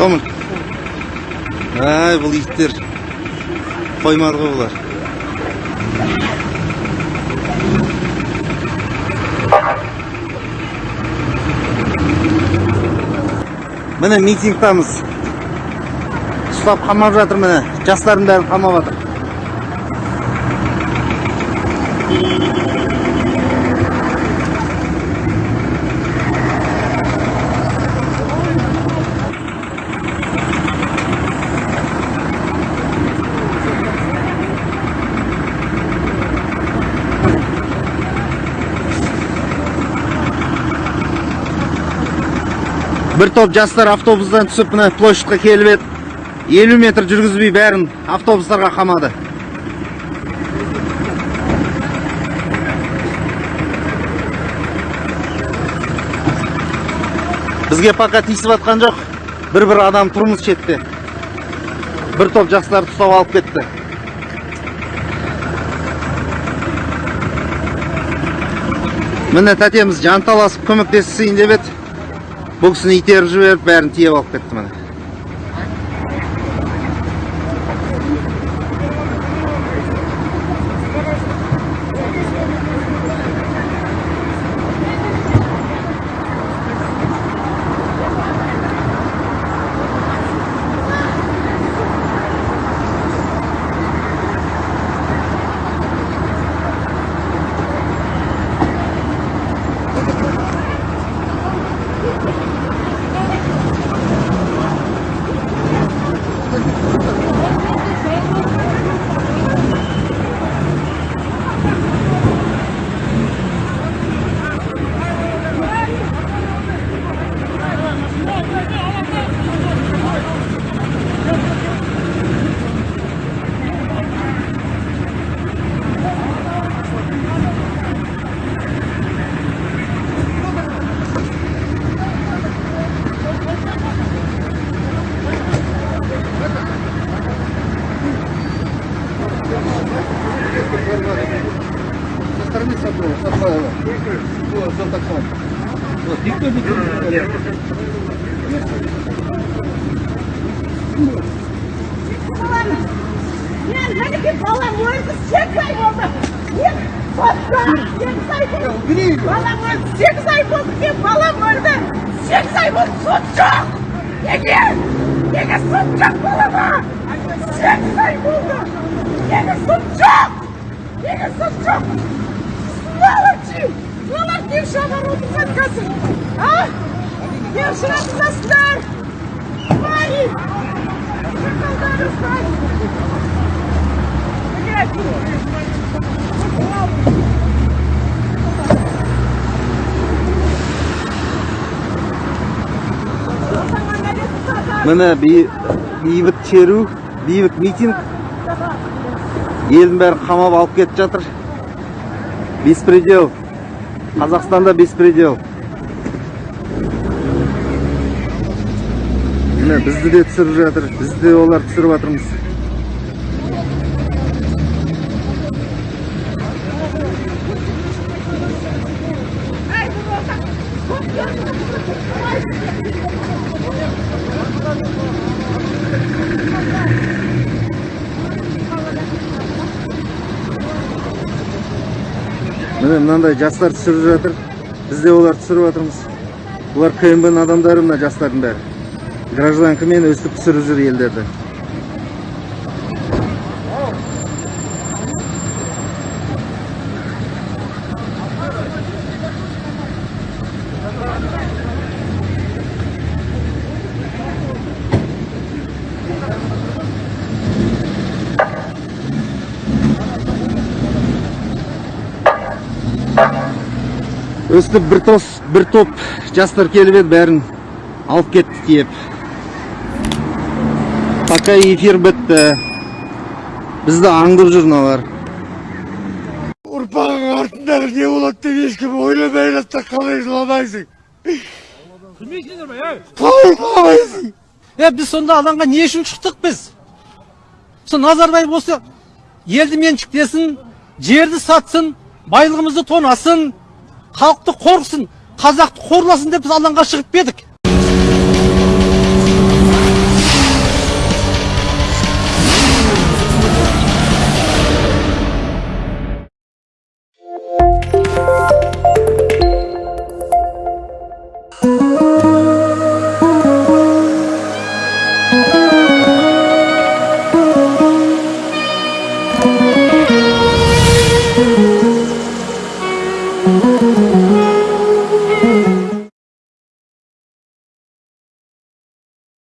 сомын ай бұл иттер қоймады ғой бұлар міне митингтамыз ұстап қамап жатыр міне жастардың бәрін қамап жатыр бір топ жастар автобустан түсіп міне площадьқа келіп еді елу метр жүргізбей бәрін автобустарға қамады бізге пока тиісіп жатқан жоқ бір бір адам тұрмыз шетте бір топ жастарды ұстап алып кетті міне тәтеміз жанталасып көмектесейін деп еді бұл кісіні итеріп жіберіп бәрін тиеп алып кетті міне Мен мінекей балам өлді сегіз ай болды мен сотта сегіз ай болды балам өлді сегіз ай болды мен балам өлді сегіз ай болды сот жоқ неге неге сот жоқ балама сегіз ай болды неге сот жоқ Неге сот жоқ сволочи сволочи шабарудыңдар қазір а не ұшыратасыздар твари шакалдар міне бей- бейбіт шеру бейбіт митинг елдің бәрін қамап алып кетіп жатыр беспредел. Қазақстанда беспредел. Міне бізді де түсіріп жатыр. Бізді де олар түсіріп жатырмыз міне мынандай жастар түсіріп жатыр. Біз де оларды түсіріп жатырмыз бұлар кмб адамдары мына жастардың бәрі. Гражданкамен өстіп түсіріп жүр елдерді. Өстіп бір тос бір топ жастар келіп еді бәрін алып кетті тиеп. Пока эфир бітті. Бізді аңдып жүр мыналар. Ұрпағың артындағы не болады деп ешкім ойламай жатса қалай жыламайсың? Қалай жыламайсың? Е біз сонда алаңға не үшін шықтық біз? Сол назарбаев осы елді меншіктесін жерді сатсын байлығымызды тонасын халықты қорқысын қазақты қорласын деп біз алаңға шығып па едік?